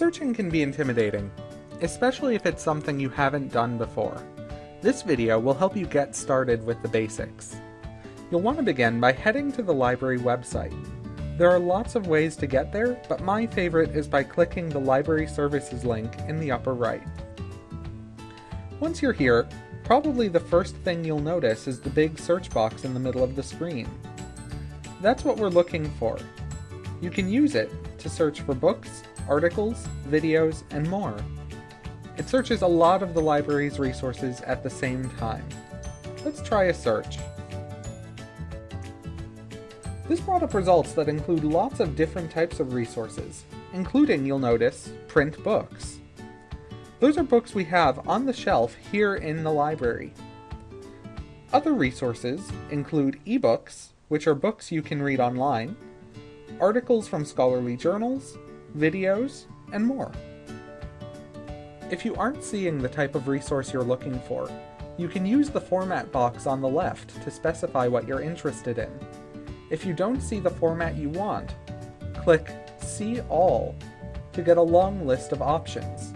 Searching can be intimidating, especially if it's something you haven't done before. This video will help you get started with the basics. You'll want to begin by heading to the library website. There are lots of ways to get there, but my favorite is by clicking the Library Services link in the upper right. Once you're here, probably the first thing you'll notice is the big search box in the middle of the screen. That's what we're looking for. You can use it to search for books, articles, videos, and more. It searches a lot of the library's resources at the same time. Let's try a search. This brought up results that include lots of different types of resources, including, you'll notice, print books. Those are books we have on the shelf here in the library. Other resources include ebooks, which are books you can read online, articles from scholarly journals, videos, and more. If you aren't seeing the type of resource you're looking for, you can use the format box on the left to specify what you're interested in. If you don't see the format you want, click See All to get a long list of options.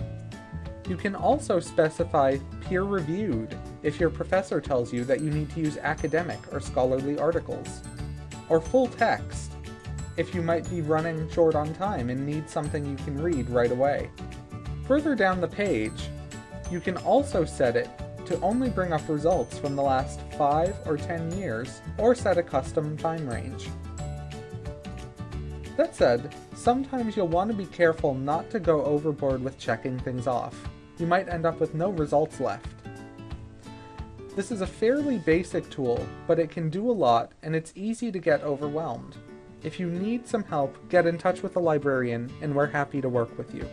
You can also specify peer-reviewed if your professor tells you that you need to use academic or scholarly articles, or full text if you might be running short on time and need something you can read right away. Further down the page, you can also set it to only bring up results from the last 5 or 10 years, or set a custom time range. That said, sometimes you'll want to be careful not to go overboard with checking things off. You might end up with no results left. This is a fairly basic tool, but it can do a lot and it's easy to get overwhelmed. If you need some help, get in touch with a librarian and we're happy to work with you.